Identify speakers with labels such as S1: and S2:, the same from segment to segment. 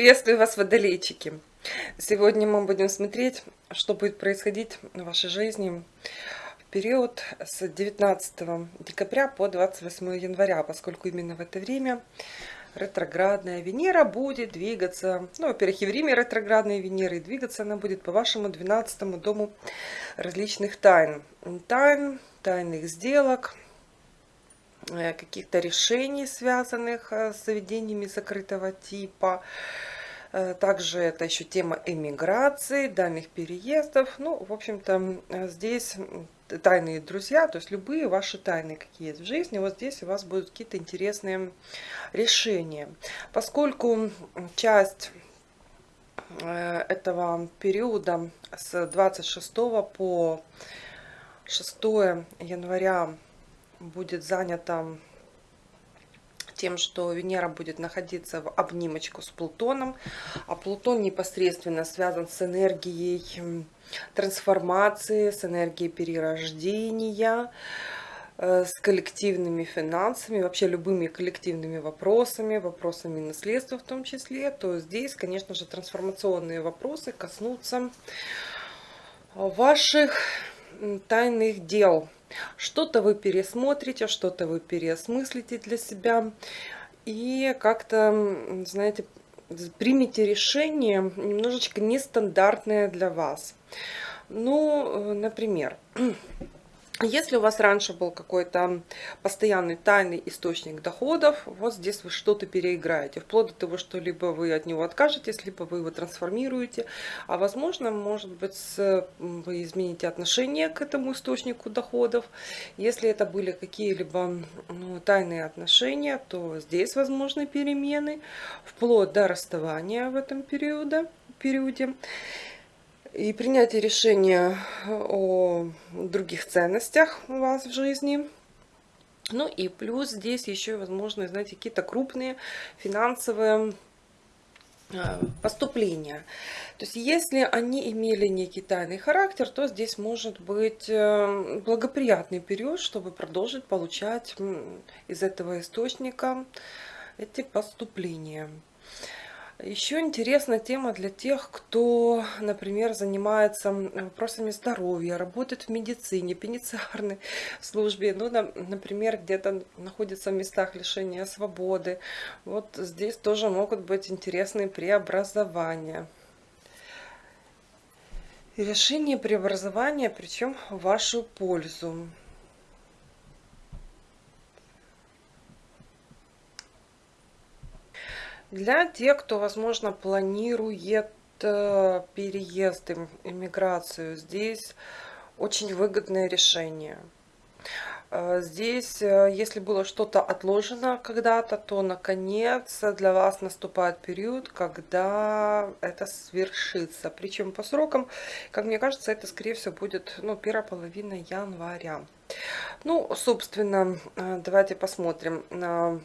S1: Приветствую вас, водолейчики! Сегодня мы будем смотреть, что будет происходить в вашей жизни в период с 19 декабря по 28 января, поскольку именно в это время ретроградная Венера будет двигаться, ну, во-первых, и в Риме ретроградная Венера, и двигаться она будет по вашему 12 дому различных тайн. Тайн, тайных сделок, Э, каких-то решений, связанных э, с заведениями закрытого типа. Э, также это еще тема эмиграции, дальних переездов. Ну, в общем-то, здесь тайные друзья, то есть любые ваши тайны, какие есть в жизни, вот здесь у вас будут какие-то интересные решения. Поскольку часть этого периода с 26 по 6 января будет занята тем, что Венера будет находиться в обнимочку с Плутоном, а Плутон непосредственно связан с энергией трансформации, с энергией перерождения, э, с коллективными финансами, вообще любыми коллективными вопросами, вопросами наследства в том числе, то здесь, конечно же, трансформационные вопросы коснутся ваших тайных дел, что-то вы пересмотрите, что-то вы переосмыслите для себя. И как-то, знаете, примите решение немножечко нестандартное для вас. Ну, э, например, если у вас раньше был какой-то постоянный тайный источник доходов, вот здесь вы что-то переиграете. Вплоть до того, что либо вы от него откажетесь, либо вы его трансформируете. А возможно, может быть, вы измените отношение к этому источнику доходов. Если это были какие-либо ну, тайные отношения, то здесь возможны перемены. Вплоть до расставания в этом периоде. периоде и принятие решения о других ценностях у вас в жизни. Ну и плюс здесь еще возможно, знаете, какие-то крупные финансовые э, поступления. То есть, если они имели некий тайный характер, то здесь может быть э, благоприятный период, чтобы продолжить получать из этого источника эти поступления. Еще интересная тема для тех, кто, например, занимается вопросами здоровья, работает в медицине, пенитенциарной службе, ну, например, где-то находится в местах лишения свободы. Вот здесь тоже могут быть интересные преобразования. И решение преобразования, причем в вашу пользу. Для тех, кто, возможно, планирует э, переезд, иммиграцию, здесь очень выгодное решение. Э, здесь, э, если было что-то отложено когда-то, то, наконец, для вас наступает период, когда это свершится. Причем по срокам, как мне кажется, это, скорее всего, будет ну, первая половина января. Ну, собственно, давайте посмотрим Э,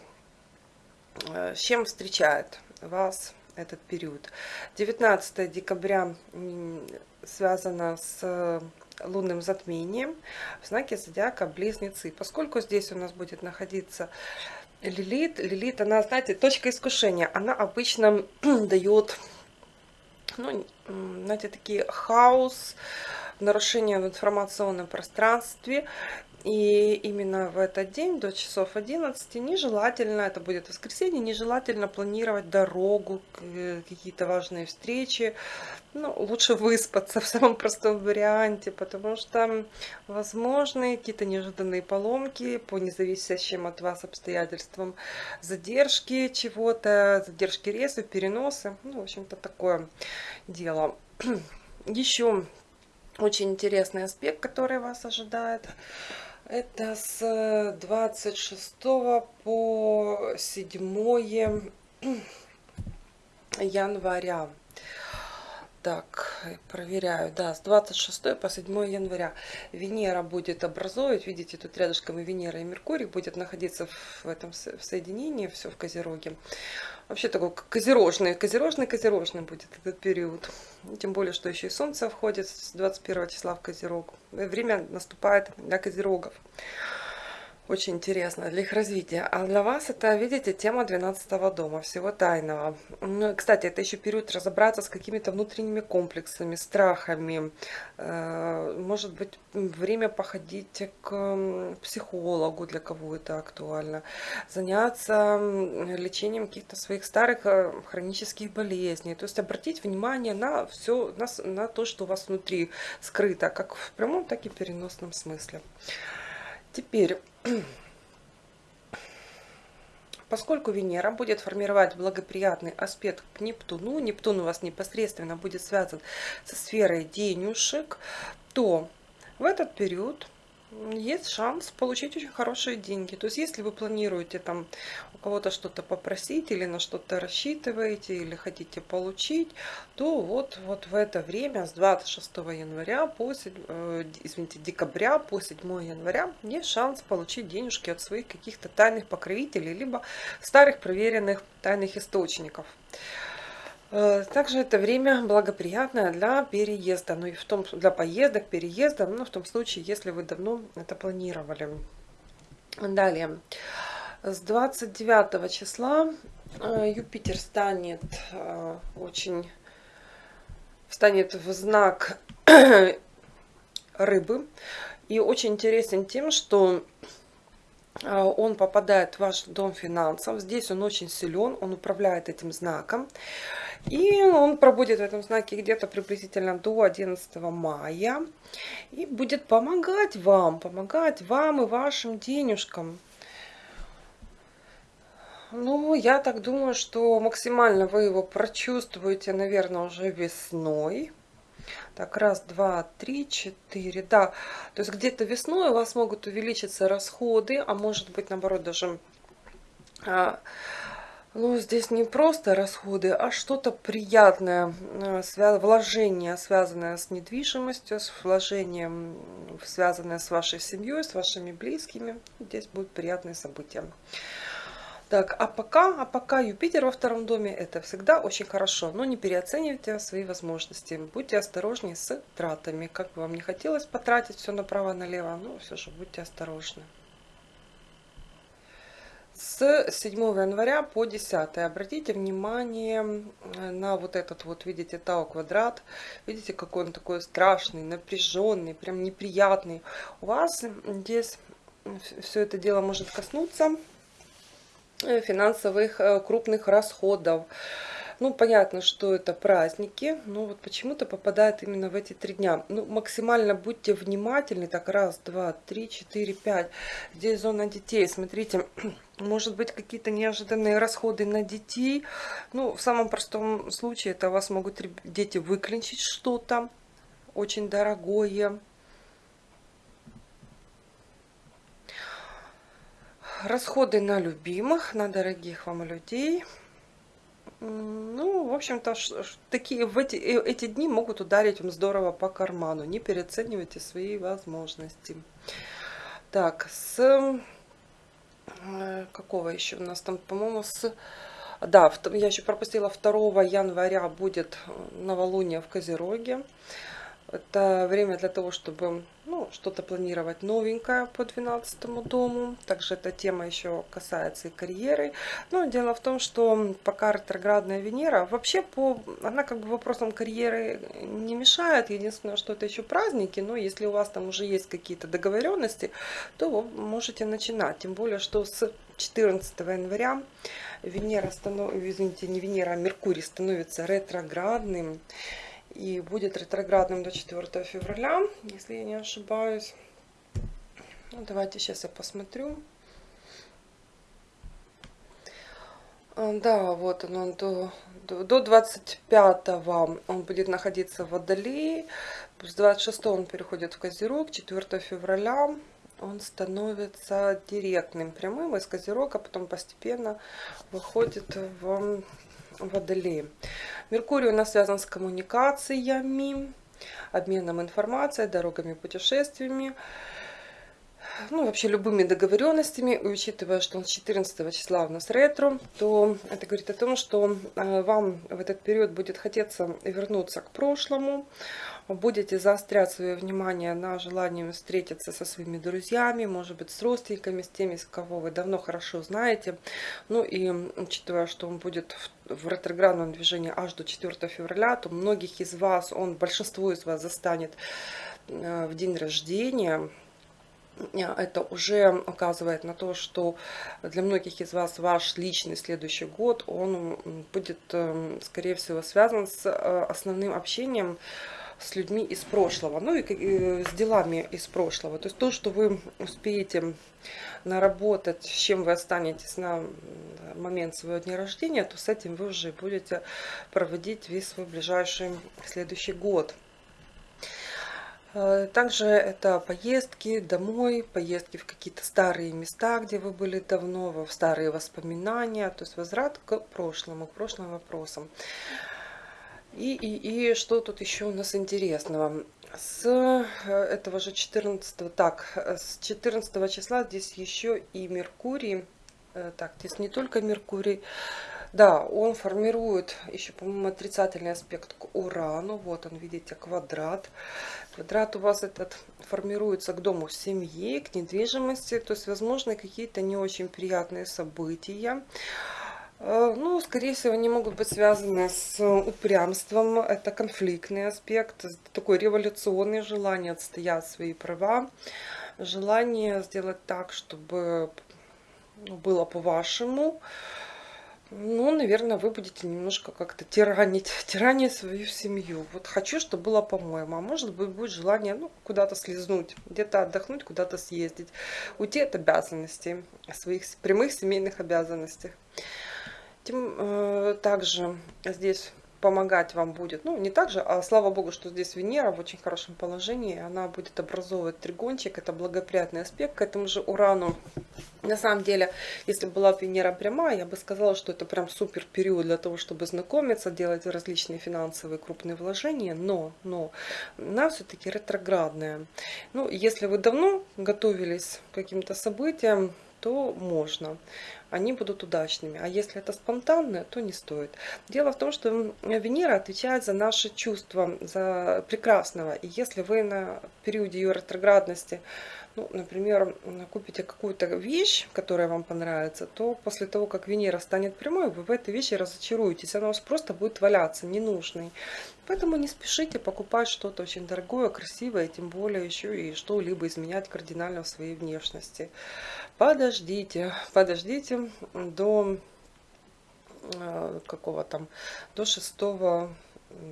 S1: с чем встречает вас этот период. 19 декабря связано с лунным затмением в знаке зодиака Близнецы. Поскольку здесь у нас будет находиться Лилит, Лилит, она, знаете, точка искушения, она обычно дает, ну, знаете, такие хаос, нарушение в информационном пространстве и именно в этот день до часов 11 нежелательно, это будет воскресенье, нежелательно планировать дорогу, э, какие-то важные встречи. Ну, лучше выспаться в самом простом варианте, потому что возможны какие-то неожиданные поломки по независящим от вас обстоятельствам, задержки чего-то, задержки рейсов, переносы. Ну, в общем-то, такое дело. Еще очень интересный аспект, который вас ожидает. Это с 26 по 7 января. Так, проверяю. Да, с 26 по 7 января Венера будет образовывать. Видите, тут рядышком и Венера, и Меркурий будет находиться в этом в соединении, все в Козероге вообще такой козерожный, козерожный, козерожный будет этот период. Тем более, что еще и Солнце входит с 21 числа в Козерог. Время наступает для Козерогов. Очень интересно для их развития. А для вас это, видите, тема 12 дома, всего тайного. Ну, кстати, это еще период разобраться с какими-то внутренними комплексами, страхами. Э, может быть, время походить к психологу, для кого это актуально. Заняться лечением каких-то своих старых э, хронических болезней. То есть обратить внимание на все, на, на то, что у вас внутри скрыто, как в прямом, так и переносном смысле. Теперь, поскольку Венера будет формировать благоприятный аспект к Нептуну, Нептун у вас непосредственно будет связан со сферой денежек, то в этот период есть шанс получить очень хорошие деньги. То есть, если вы планируете там у кого-то что-то попросить или на что-то рассчитываете или хотите получить, то вот, вот в это время с 26 января по, э, извините, декабря по 7 января есть шанс получить денежки от своих каких-то тайных покровителей, либо старых проверенных тайных источников. Э, также это время благоприятное для переезда, ну и в том, для поездок, переезда, ну в том случае, если вы давно это планировали. Далее, с 29 числа э, Юпитер станет э, очень, встанет в знак рыбы. И очень интересен тем, что он попадает в ваш дом финансов. Здесь он очень силен, он управляет этим знаком. И он пробудет в этом знаке где-то приблизительно до 11 мая. И будет помогать вам, помогать вам и вашим денежкам. Ну, я так думаю, что максимально вы его прочувствуете, наверное, уже весной. Так, раз, два, три, четыре, да. То есть где-то весной у вас могут увеличиться расходы, а может быть, наоборот, даже а, ну, здесь не просто расходы, а что-то приятное, э, вложение, связанное с недвижимостью, с вложением, связанное с вашей семьей, с вашими близкими. Здесь будут приятные события. Так, а пока, а пока Юпитер во втором доме, это всегда очень хорошо. Но не переоценивайте свои возможности. Будьте осторожнее с тратами. Как бы вам не хотелось потратить все направо-налево, но все же будьте осторожны с 7 января по 10. Обратите внимание на вот этот вот, видите, Тау квадрат. Видите, какой он такой страшный, напряженный, прям неприятный. У вас здесь все это дело может коснуться э, финансовых э, крупных расходов. Ну, понятно, что это праздники, но вот почему-то попадает именно в эти три дня. Ну, максимально будьте внимательны. Так, раз, два, три, четыре, пять. Здесь зона детей. Смотрите, может быть какие-то неожиданные расходы на детей. Ну, в самом простом случае это вас могут дети выклинчить что-то очень дорогое. Расходы на любимых, на дорогих вам людей – ну, в общем-то, такие в эти, э, эти дни могут ударить вам здорово по карману. Не переоценивайте свои возможности. Так, с какого еще у нас там, по-моему, с... Да, я еще пропустила 2 января будет новолуние в Козероге. Это время для того, чтобы ну, что-то планировать новенькое по 12 дому. Также эта тема еще касается и карьеры. Но дело в том, что пока ретроградная Венера, вообще по, она как бы вопросам карьеры не мешает. Единственное, что это еще праздники. Но если у вас там уже есть какие-то договоренности, то вы можете начинать. Тем более, что с 14 января Венера становится, извините, не Венера, а Меркурий становится ретроградным и будет ретроградным до 4 февраля, если я не ошибаюсь. Ну, давайте сейчас я посмотрю. А, да, вот он, до, до, до 25 он будет находиться в Водолее, с 26 он переходит в Козерог, 4 февраля он становится директным, прямым из Козерога, потом постепенно выходит в Водолее. Меркурий у нас связан с коммуникациями, обменом информацией, дорогами, путешествиями. ну, вообще любыми договоренностями, учитывая, что 14 числа у нас ретро, то это говорит о том, что э, вам в этот период будет хотеться вернуться к прошлому, будете заострять свое внимание на желании встретиться со своими друзьями, может быть, с родственниками, с теми, с кого вы давно хорошо знаете. Ну и учитывая, что он будет в ретроградном движении аж до 4 февраля, то многих из вас, он большинство из вас застанет э, в день рождения, это уже указывает на то, что для многих из вас ваш личный следующий год, он будет, эм, скорее всего, связан с э, основным общением с людьми из прошлого, ну и э, с делами из прошлого. То есть то, что вы успеете наработать, с чем вы останетесь на момент своего дня рождения, то с этим вы уже будете проводить весь свой ближайший следующий год. Э, также это поездки домой, поездки в какие-то старые места, где вы были давно, в старые воспоминания, то есть возврат к прошлому, к прошлым вопросам. И, и, и что тут еще у нас интересного? С э, этого же 14, так, с 14 числа здесь еще и Меркурий, э, так, здесь не только Меркурий, да, он формирует еще, по-моему, отрицательный аспект к Урану. Вот он, видите, квадрат. Квадрат у вас этот формируется к дому семьи, к недвижимости. То есть, возможно, какие-то не очень приятные события. Э, ну, скорее всего, они могут быть связаны с упрямством. Это конфликтный аспект, такое революционное желание отстоять свои права. Желание сделать так, чтобы ну, было по-вашему. Ну, наверное, вы будете немножко как-то тиранить, тиранить свою семью. Вот хочу, чтобы было по-моему. А может быть, будет желание ну, куда-то слезнуть, где-то отдохнуть, куда-то съездить. Уйти от обязанностей, своих прямых семейных обязанностей. Тем, э, также здесь помогать вам будет, ну не так же, а слава богу, что здесь Венера в очень хорошем положении, она будет образовывать тригончик, это благоприятный аспект к этому же Урану. На самом деле, если была Венера прямая, я бы сказала, что это прям супер период для того, чтобы знакомиться, делать различные финансовые крупные вложения, но, но она все-таки ретроградная. Ну, если вы давно готовились к каким-то событиям, то можно они будут удачными. А если это спонтанное, то не стоит. Дело в том, что Венера отвечает за наши чувства, за прекрасного. И если вы на периоде ее ретроградности ну, например, купите какую-то вещь, которая вам понравится, то после того, как Венера станет прямой, вы в этой вещи разочаруетесь. Она у вас просто будет валяться, ненужной. Поэтому не спешите покупать что-то очень дорогое, красивое, тем более еще и что-либо изменять кардинально в своей внешности. Подождите, подождите до э, какого там, до 6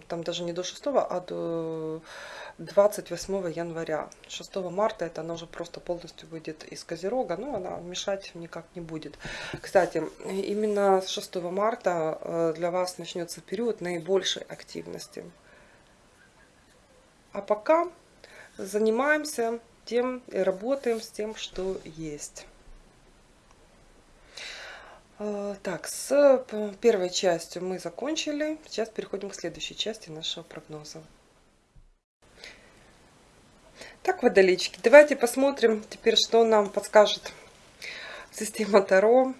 S1: там даже не до 6, а до 28 января. 6 марта это она уже просто полностью выйдет из Козерога, но она мешать никак не будет. Кстати, именно с 6 марта э, для вас начнется период наибольшей активности. А пока занимаемся тем и работаем с тем, что есть. Э, так, с первой частью мы закончили. Сейчас переходим к следующей части нашего прогноза. Так, водолички, давайте посмотрим теперь, что нам подскажет система Таро,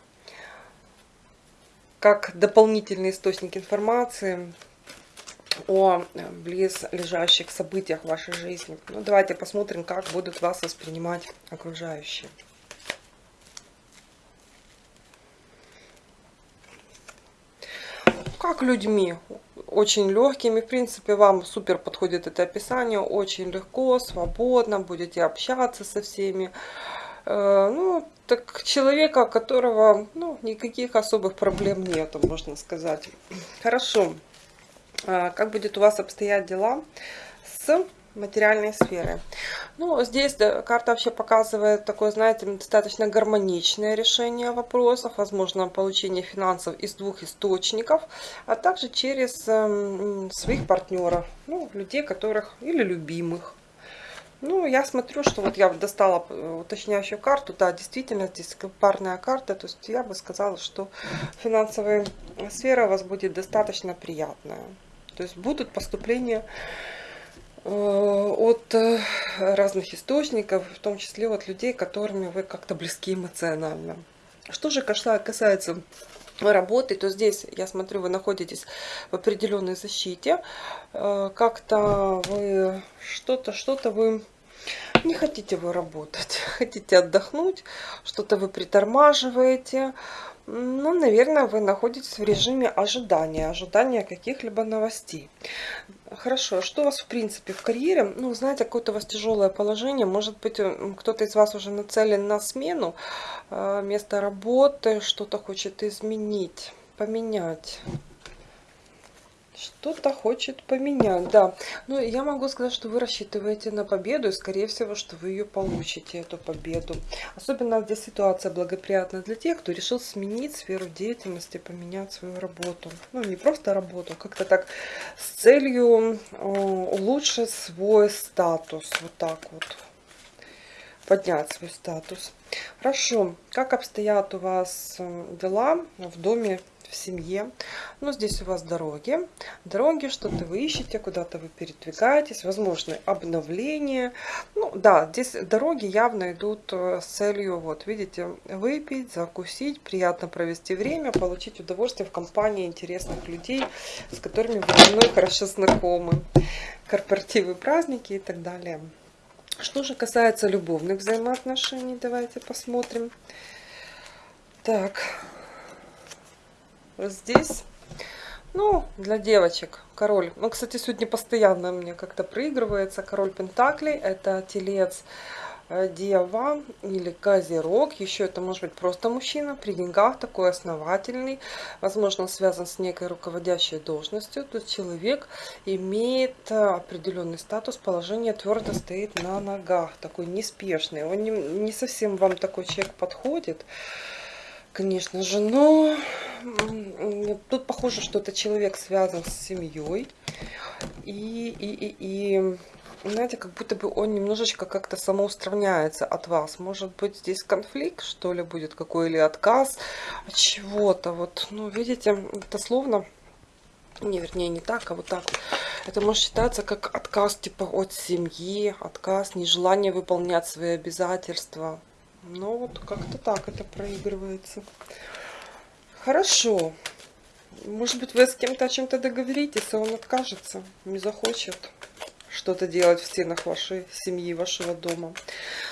S1: как дополнительный источник информации о близлежащих событиях в вашей жизни. Ну, давайте посмотрим, как будут вас воспринимать окружающие. Как людьми, очень легкими. В принципе, вам супер подходит это описание. Очень легко, свободно, будете общаться со всеми. Э, ну, так человека, которого ну, никаких особых проблем нету, можно сказать. Хорошо. А как будет у вас обстоять дела с материальной сферы. Ну, здесь карта вообще показывает такое, знаете, достаточно гармоничное решение вопросов, возможно, получение финансов из двух источников, а также через э, своих партнеров, ну, людей, которых, или любимых. Ну, я смотрю, что вот я достала э, уточняющую карту, да, действительно, здесь парная карта, то есть я бы сказала, что финансовая сфера у вас будет достаточно приятная. То есть будут поступления от разных источников, в том числе от людей, которыми вы как-то близки эмоционально. Что же касается работы, то здесь, я смотрю, вы находитесь в определенной защите. Как-то вы что-то, что-то вы не хотите вы работать, хотите отдохнуть, что-то вы притормаживаете. Ну, наверное, вы находитесь в режиме ожидания, ожидания каких-либо новостей. Хорошо, что у вас в принципе в карьере? Ну, знаете, какое-то у вас тяжелое положение. Может быть, кто-то из вас уже нацелен на смену э, места работы, что-то хочет изменить, поменять что-то хочет поменять, да. Ну, я могу сказать, что вы рассчитываете на победу, и, скорее всего, что вы ее получите, эту победу. Особенно здесь ситуация благоприятна для тех, кто решил сменить сферу деятельности, поменять свою работу. Ну, не просто работу, как-то так с целью улучшить свой статус, вот так вот поднять свой статус. Хорошо, как обстоят у вас дела в доме в семье. Но здесь у вас дороги. Дороги, что-то вы ищете, куда-то вы передвигаетесь, возможно, обновление. Ну да, здесь дороги явно идут э, с целью, вот видите, выпить, закусить, приятно провести время, получить удовольствие в компании интересных людей, с которыми вы давно хорошо знакомы. Корпоративы, праздники и так далее. Что же касается любовных взаимоотношений, давайте посмотрим. Так, здесь. Ну, для девочек король. Ну, кстати, сегодня постоянно мне как-то проигрывается король Пентаклей. Это телец э, Дева или Козерог. Еще это может быть просто мужчина при деньгах, такой основательный. Возможно, связан с некой руководящей должностью. Тут человек имеет э, определенный статус, положение твердо стоит на ногах. Такой неспешный. Он не, не совсем вам такой человек подходит конечно же, но тут похоже, что это человек связан с семьей. И, и, и, и знаете, как будто бы он немножечко как-то самоустраняется от вас. Может быть, здесь конфликт, что ли, будет какой или отказ от чего-то. Вот, ну, видите, это словно... Не, вернее, не так, а вот так. Это может считаться как отказ типа от семьи, отказ, нежелание выполнять свои обязательства. Ну вот как-то так это проигрывается. Хорошо. Может быть, вы с кем-то о чем-то договоритесь, а он откажется, не захочет что-то делать в стенах вашей семьи, вашего дома.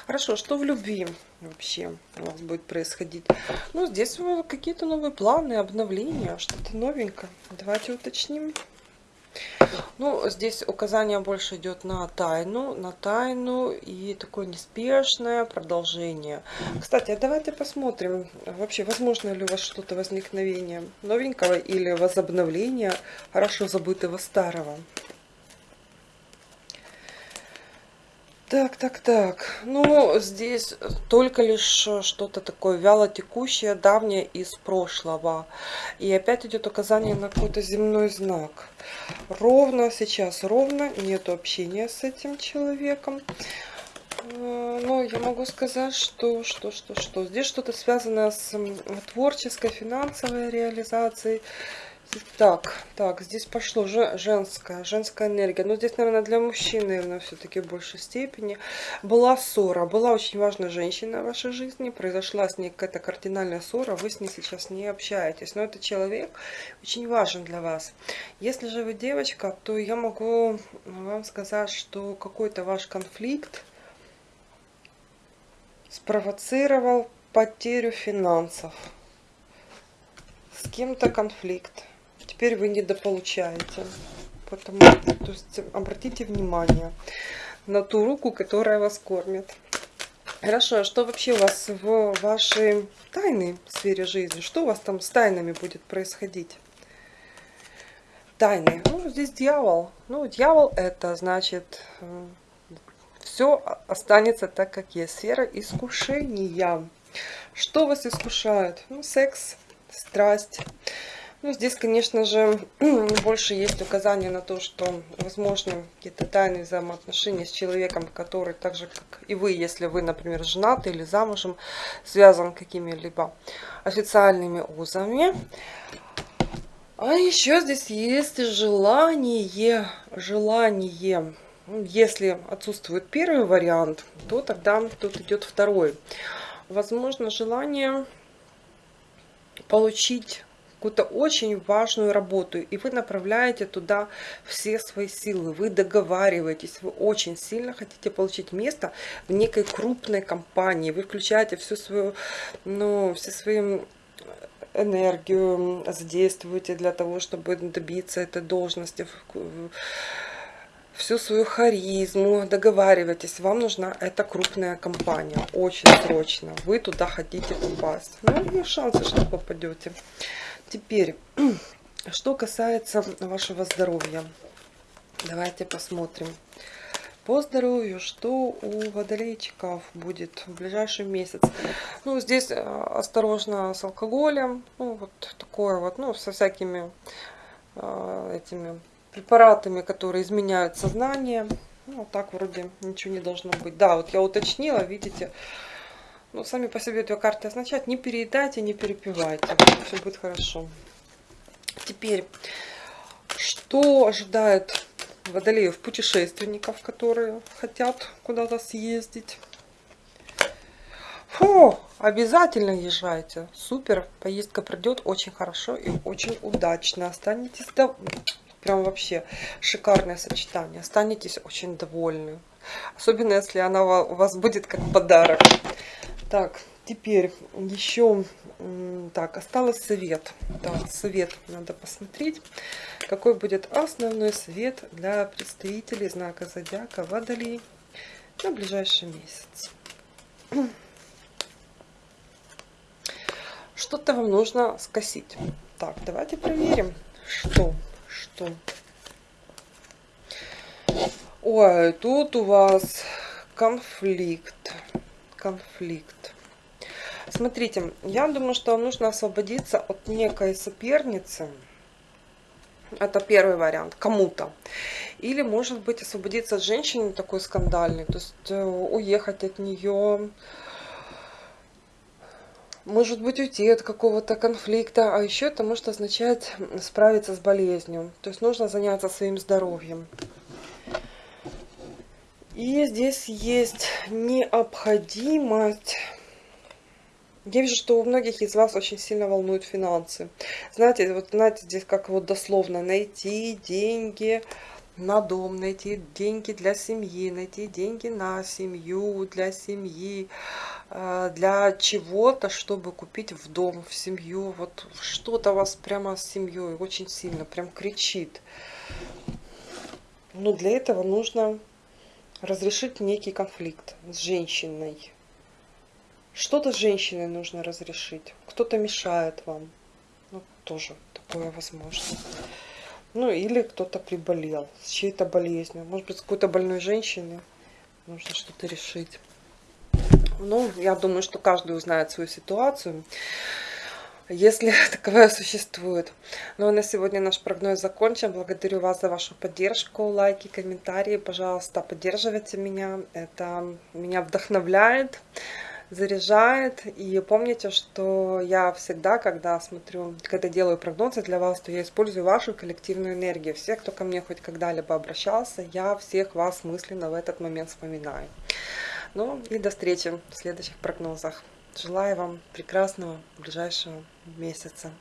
S1: Хорошо, что в любви вообще у вас будет происходить? Ну, здесь какие-то новые планы, обновления, что-то новенькое. Давайте уточним. Ну, здесь указание больше идет на тайну, на тайну и такое неспешное продолжение. Кстати, а давайте посмотрим, вообще, возможно ли у вас что-то возникновение новенького или возобновление хорошо забытого старого. Так, так, так. Ну, здесь только лишь что-то такое вяло текущее, давнее из прошлого. И опять идет указание на какой-то земной знак. Ровно сейчас, ровно нет общения с этим человеком. Э, но я могу сказать, что, что, что, что. Здесь что-то связанное с творческой, финансовой реализацией так, так, здесь пошло женская, женская энергия. Но здесь, наверное, для мужчин, наверное, все-таки в большей степени. Была ссора, была очень важная женщина в вашей жизни, произошла с ней какая-то кардинальная ссора, вы с ней сейчас не общаетесь. Но этот человек очень важен для вас. Если же вы девочка, то я могу вам сказать, что какой-то ваш конфликт спровоцировал потерю финансов. С кем-то конфликт теперь вы недополучаете. Поэтому, то есть, обратите внимание на ту руку, которая вас кормит. Хорошо, а что вообще у вас в вашей тайной сфере жизни? Что у вас там с тайнами будет происходить? Тайны. Ну, здесь дьявол. Ну, дьявол это значит, э, все останется так, как есть. Сфера искушения. Что вас искушает? Ну, секс, страсть. Ну, здесь, конечно же, больше есть указания на то, что возможно какие-то тайные взаимоотношения с человеком, который так же, как и вы, если вы, например, женаты или замужем, связан какими-либо официальными узами. А еще здесь есть желание, желание если отсутствует первый вариант, то тогда тут идет второй. Возможно, желание получить какую-то очень важную работу, и вы направляете туда все свои силы, вы договариваетесь, вы очень сильно хотите получить место в некой крупной компании, вы включаете всю свою, ну, все свои энергию задействуете для того, чтобы добиться этой должности, всю свою харизму, договаривайтесь, вам нужна эта крупная компания, очень срочно, вы туда хотите попасть. Ну, есть шансы, что попадете. Теперь, что касается вашего здоровья, давайте посмотрим. По здоровью, что у водолейчиков будет в ближайший месяц. Ну, здесь э, осторожно с алкоголем, ну, вот такое вот, ну, со всякими э, этими препаратами, которые изменяют сознание. Ну, так вроде ничего не должно быть. Да, вот я уточнила, видите, ну, сами по себе две карты означают, не переедайте, не перепивайте, все будет хорошо. Теперь, что ожидает водолеев путешественников, которые хотят куда-то съездить? Фу, обязательно езжайте. Супер, поездка пройдет очень хорошо и очень удачно. Останетесь до... Прям вообще шикарное сочетание. Останетесь очень довольны. Особенно, если она у вас будет как подарок. Так, теперь еще... Так, осталось совет. Да, совет надо посмотреть. Какой будет основной совет для представителей знака Зодиака Водолей на ближайший месяц. Что-то вам нужно скосить. Так, давайте проверим, что что? Ой, тут у вас конфликт. Конфликт. Смотрите, я думаю, что нужно освободиться от некой соперницы. Это первый вариант, кому-то. Или, может быть, освободиться от женщины такой скандальной, то есть э, уехать от нее, может быть уйти от какого-то конфликта, а еще это может означать справиться с болезнью. То есть нужно заняться своим здоровьем. И здесь есть необходимость... Я вижу, что у многих из вас очень сильно волнуют финансы. Знаете, вот знаете, здесь как вот дословно найти деньги, на дом, найти деньги для семьи, найти деньги на семью, для семьи, э, для чего-то, чтобы купить в дом, в семью. Вот что-то вас прямо с семьей очень сильно прям кричит. Но для этого нужно разрешить некий конфликт с женщиной. Что-то с женщиной нужно разрешить. Кто-то мешает вам. Ну, тоже такое возможно. Ну, или кто-то приболел с чьей-то болезнью. Может быть, с какой-то больной женщиной нужно что-то решить. Ну, я думаю, что каждый узнает свою ситуацию, если таковая существует. Ну, а на сегодня наш прогноз закончен. Благодарю вас за вашу поддержку, лайки, комментарии. Пожалуйста, поддерживайте меня. Это меня вдохновляет заряжает. И помните, что я всегда, когда смотрю, когда делаю прогнозы для вас, то я использую вашу коллективную энергию. Всех, кто ко мне хоть когда-либо обращался, я всех вас мысленно в этот момент вспоминаю. Ну и до встречи в следующих прогнозах. Желаю вам прекрасного ближайшего месяца.